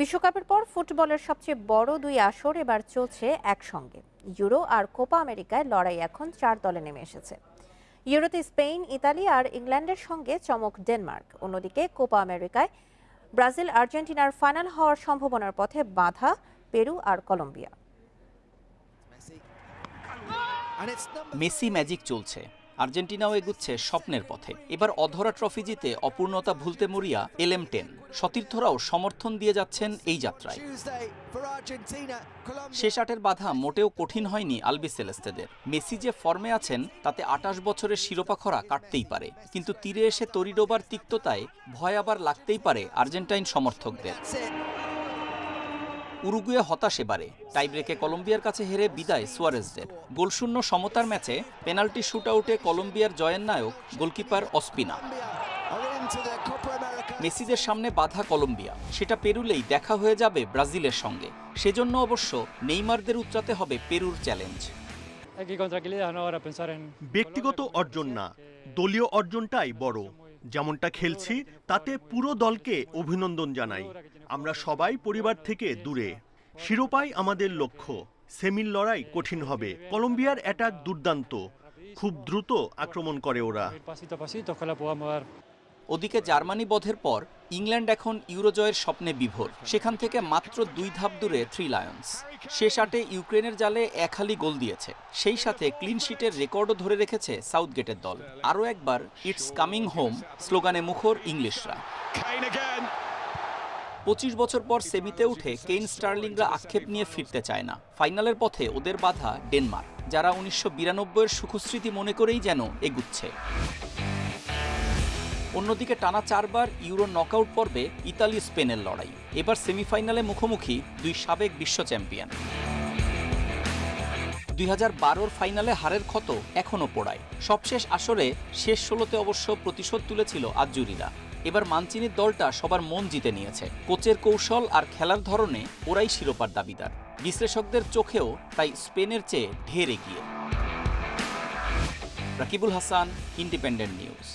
বিশ্বকাপের পর ফুটবলের সবচেয়ে বড় দুই আসর এবার চলছে একসঙ্গে। ইউরো আর কোপা আমেরিকায় লড়াই এখন চার দলে নেমে এসেছে। ইউরোতে স্পেন, ইতালি আর ইংল্যান্ডের সঙ্গে চমক ডেনমার্ক। অন্যদিকে কোপা আমেরিকায় ব্রাজিল, আর্জেন্টিনার ফাইনাল হওয়ার সম্ভাবনার পথে বাধা পেরু আর কলম্বিয়া। মেসি ম্যাজিক চলছে। আর্জেন্টিনাও এগুচ্ছে স্বপ্নের পথে। এবার অধরা ট্রফি জিতে অপূর্ণতা ভুলতে মরিয়া এলএম টেন। সতীর্থরাও সমর্থন দিয়ে যাচ্ছেন এই যাত্রায়। শেষ আটের বাধা মোটেও কঠিন হয়নি আলবি সেলেস্তেদের। মেসি যে ফর্মে আছেন তাতে আটাশ বছরের শিরোপা খরা কাটতেই পারে। কিন্তু তীরে এসে তরিডোবার তিক্ততায় ভয় আবার লাগতেই পারে আর্জেন্টাইন সমর্থকদের। উরুগুয়ে হতাশ এবারে টাইব্রেকে কলম্বিয়ার কাছে হেরে বিদায় সুয়ারেজদের। গোলশূন্য সমতার ম্যাচে পেনাল্টি শুটআউটে কলম্বিয়ার জয়ের নায়ক গোলকিপার অস্পিনা। মেসিদের সামনে বাধা কলম্বিয়া। সেটা পেরুলেই দেখা হয়ে যাবে ব্রাজিলের সঙ্গে। সেজন্য অবশ্য নেইমারদের উচ্চাতে হবে পেরুর চ্যালেঞ্জ. ব্যক্তিগত অর্জন না। দলীয় অর্জনটাই বড়। যেমনটা খেলছি তাতে পুরো দলকে অভিনন্দন জানাই। আমরা সবাই পরিবার থেকে দূরে। শিরোপাই আমাদের লক্ষ্য। সেমির লড়াই কঠিন হবে। কলম্বিয়ার অ্যাটাক দুর্দান্ত। খুব দ্রুত আক্রমণ করে ওরা। ওদিকে জার্মানি বধের পর ইংল্যান্ড এখন ইউরোজয়ের স্বপ্নে বিভোর। সেখান থেকে মাত্র দুই ধাপ দূরে থ্রি লায়ন্স। শেষ আটে ইউক্রেনের জালে এক হালি গোল দিয়েছে। সেই সাথে ক্লিন শিটের রেকর্ডও ধরে রেখেছে সাউথগেটের দল। আরও একবার ইটস কামিং হোম স্লোগানে মুখর ইংলিশরা। পঁচিশ বছর পর সেমিতে উঠে কেইন স্টার্লিংরা আক্ষেপ নিয়ে ফিরতে চায় না। ফাইনালের পথে ওদের বাধা ডেনমার্ক, যারা উনিশশো বিরানব্বইয়ের সুখস্মৃতি মনে করেই যেন এগুচ্ছে। অন্যদিকে টানা চারবার ইউরো নকআউট পর্বে ইতালি, স্পেনের লড়াই, এবার সেমিফাইনালে মুখোমুখি দুই সাবেক বিশ্ব চ্যাম্পিয়ন। দুই হাজার ফাইনালে হারের ক্ষত এখনও পোড়ায়। সবশেষ আসরে শেষ ষোলোতে অবশ্য প্রতিশোধ তুলেছিল আজুরিরা এবার মানচিনির দলটা সবার মন জিতে নিয়েছে। কোচের কৌশল আর খেলার ধরনে ওরাই শিরোপার দাবিদার। বিশ্লেষকদের চোখেও তাই স্পেনের চেয়ে ঢের এগিয়ে। Rakibul Hasan, Independent News.